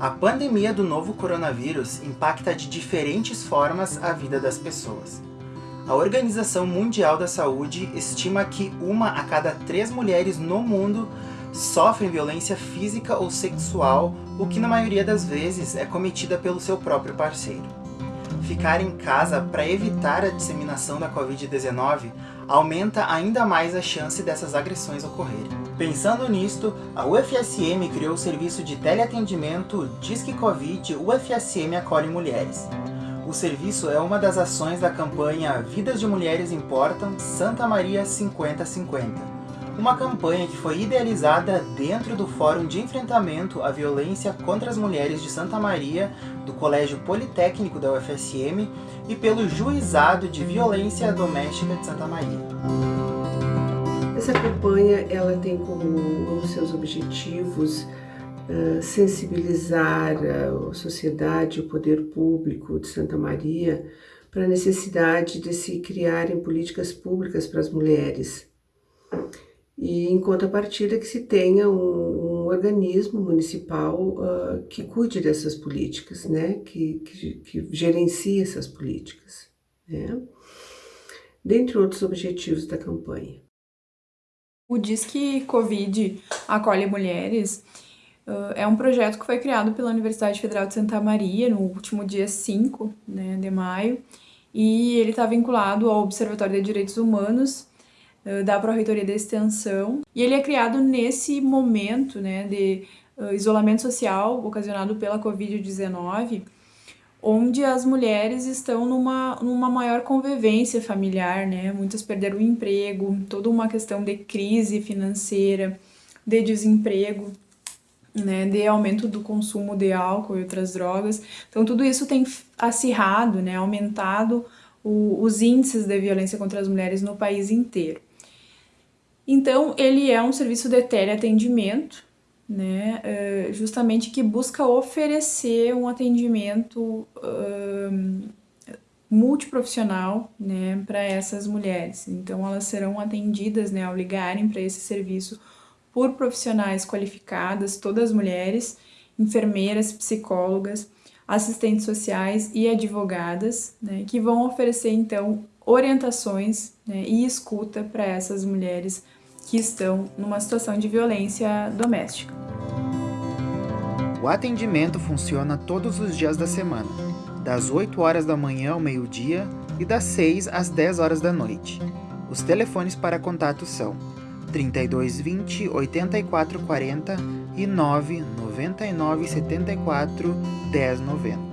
A pandemia do novo coronavírus impacta de diferentes formas a vida das pessoas. A Organização Mundial da Saúde estima que uma a cada três mulheres no mundo sofrem violência física ou sexual, o que na maioria das vezes é cometida pelo seu próprio parceiro. Ficar em casa para evitar a disseminação da Covid-19 aumenta ainda mais a chance dessas agressões ocorrerem. Pensando nisto, a UFSM criou o serviço de teleatendimento Disque Covid UFSM Acolhe Mulheres. O serviço é uma das ações da campanha Vidas de Mulheres Importam Santa Maria 5050 uma campanha que foi idealizada dentro do Fórum de Enfrentamento à Violência contra as Mulheres de Santa Maria, do Colégio Politécnico da UFSM e pelo Juizado de Violência Doméstica de Santa Maria. Essa campanha ela tem como um dos seus objetivos uh, sensibilizar a sociedade, o poder público de Santa Maria para a necessidade de se criarem políticas públicas para as mulheres e em contrapartida que se tenha um, um organismo municipal uh, que cuide dessas políticas, né? que, que, que gerencie essas políticas. Né? Dentre outros objetivos da campanha. O Disque Covid Acolhe Mulheres é um projeto que foi criado pela Universidade Federal de Santa Maria no último dia 5 né, de maio, e ele está vinculado ao Observatório de Direitos Humanos da Pró-Reitoria da Extensão. E ele é criado nesse momento né, de isolamento social ocasionado pela Covid-19, onde as mulheres estão numa, numa maior convivência familiar, né? Muitas perderam o emprego, toda uma questão de crise financeira, de desemprego, né? De aumento do consumo de álcool e outras drogas. Então, tudo isso tem acirrado, né? Aumentado o, os índices de violência contra as mulheres no país inteiro. Então, ele é um serviço de teleatendimento, né, eh, justamente que busca oferecer um atendimento uh, multiprofissional né, para essas mulheres. Então, elas serão atendidas né, ao ligarem para esse serviço por profissionais qualificadas, todas mulheres, enfermeiras, psicólogas, assistentes sociais e advogadas, né, que vão oferecer então orientações né, e escuta para essas mulheres que estão numa situação de violência doméstica. O atendimento funciona todos os dias da semana, das 8 horas da manhã ao meio-dia e das 6 às 10 horas da noite. Os telefones para contato são 3220 8440 e 999 74 1090.